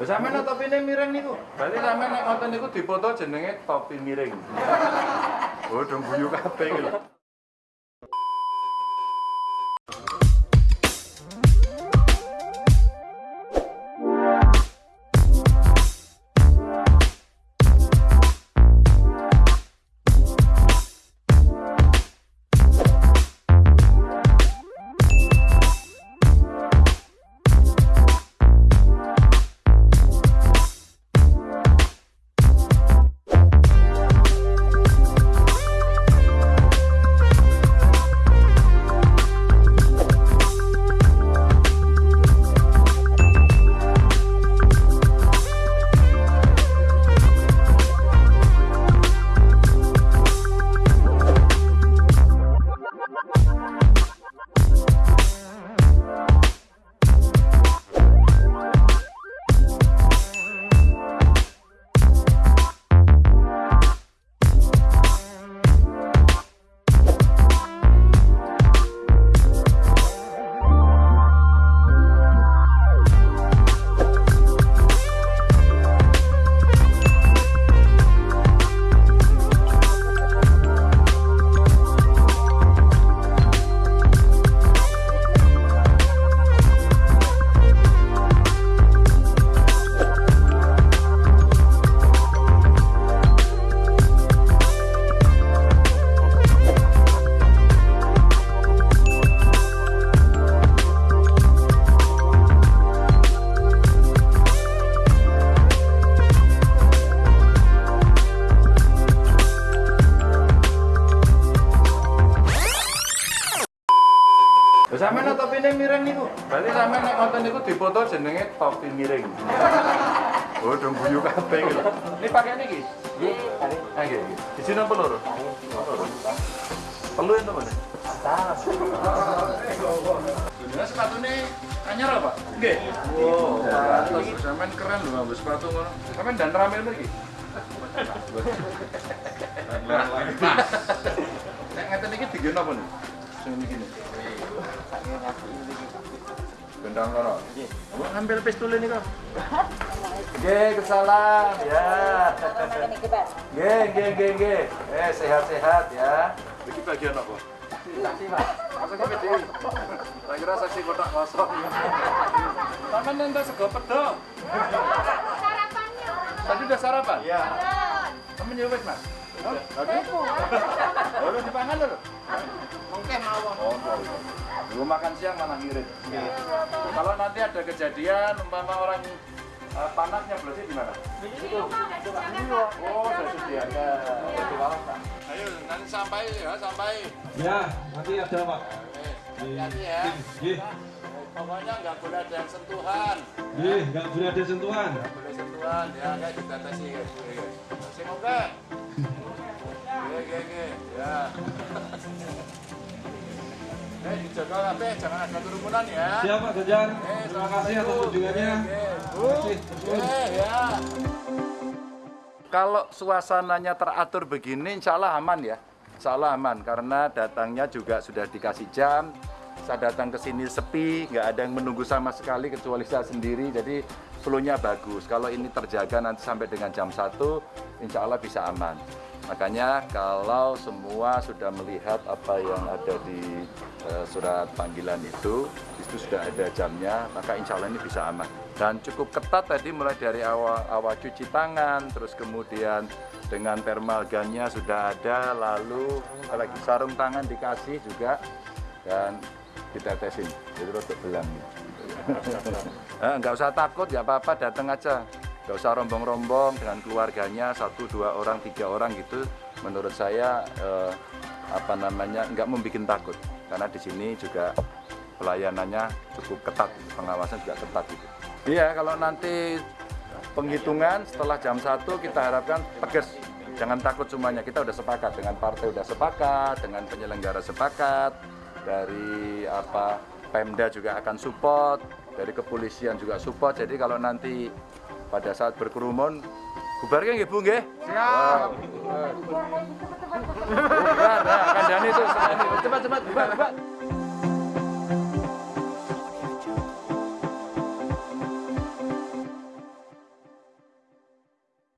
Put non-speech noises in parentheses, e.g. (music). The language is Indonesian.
Sampean nek topine miring niku. Berarti sampean nek konten niku dipoto jenenge topi miring. (laughs) Oh, dong guyu iki lho. Nek topine miring niku. Berarti sampean nek konten niku dipoto jenenge topi miring. (laughs) Oh, dong guyu kabeh iki lho. Ini pakai niki. Nggih, kali. Ah, nggih, nggih. Di sini apa loro? Perlu ento mana? Atas. Ini sepatune anyar apa? Nggih. Wow, pantes sampean keren lho nganggo sepatu ngono. Sampean dan ramil iki. Nek ngeten iki digen apa nih? Sing iki nih. Ini. Gendang kono. Nggih. Ngambil pistol ini kok. Nggih, kesalah ya. Nggih, nggih, nggih, nggih. Eh, sehat-sehat ya. Iki bagian apa? Saksi, Pak. Kowe dhewe. Tak kira saksi kotak kosong. Sego pedok. Tadi udah sarapan? Iya. Kamu nyewes, Mas? Oh, tadi? Oh, lu dipangan lho. Lu makan siang mana ngirit? Kalau nanti ada kejadian umpama orang eh, panasnya berarti di mana? Oh, sudah disediakan. Ayo, nanti sampai ya, sampai. Ya, nanti ada Pak. Hati-hati ya. Nggih, Pokoknya nggak boleh ada yang sentuhan. nggih, nggak boleh ada sentuhan. Nggak boleh sentuhan, ya kayak dibatasi ya. Sing Jangan ada kerumunan ya. Siap Pak. Eh, Terima kasih atas kunjungannya. Eh, ya. Kalau suasananya teratur begini, insya Allah aman ya. Insya Allah aman, karena datangnya juga sudah dikasih jam. Saya datang ke sini sepi, nggak ada yang menunggu sama sekali kecuali saya sendiri. Jadi flow-nya bagus. Kalau ini terjaga nanti sampai dengan jam 1, insya Allah bisa aman. Makanya kalau semua sudah melihat apa yang ada di eh, surat panggilan itu, itu sudah ada jamnya, maka insya Allah ini bisa aman. Dan cukup ketat tadi mulai dari awal, awal cuci tangan, terus kemudian dengan thermal gunnya sudah ada, lalu apalagi sarung tangan dikasih juga, dan ditetesin, itu untuk belang. (laughs) Eh, nggak usah takut, ya apa-apa, datang aja. Nggak usah rombong-rombong dengan keluarganya, satu, dua orang, tiga orang gitu. Menurut saya, eh, apa namanya, nggak membuat takut. Karena di sini juga pelayanannya cukup ketat, pengawasan juga ketat gitu. Iya, kalau nanti penghitungan setelah jam 1 kita harapkan tegas. Jangan takut semuanya, kita udah sepakat dengan partai udah sepakat, dengan penyelenggara sepakat, dari apa Pemda juga akan support, dari kepolisian juga support. Jadi kalau nanti pada saat berkerumun, bubarkan nggih Bu nggih? Siap. Bubar, nah, kandhane itu. Cepat cepat bubar, bubar.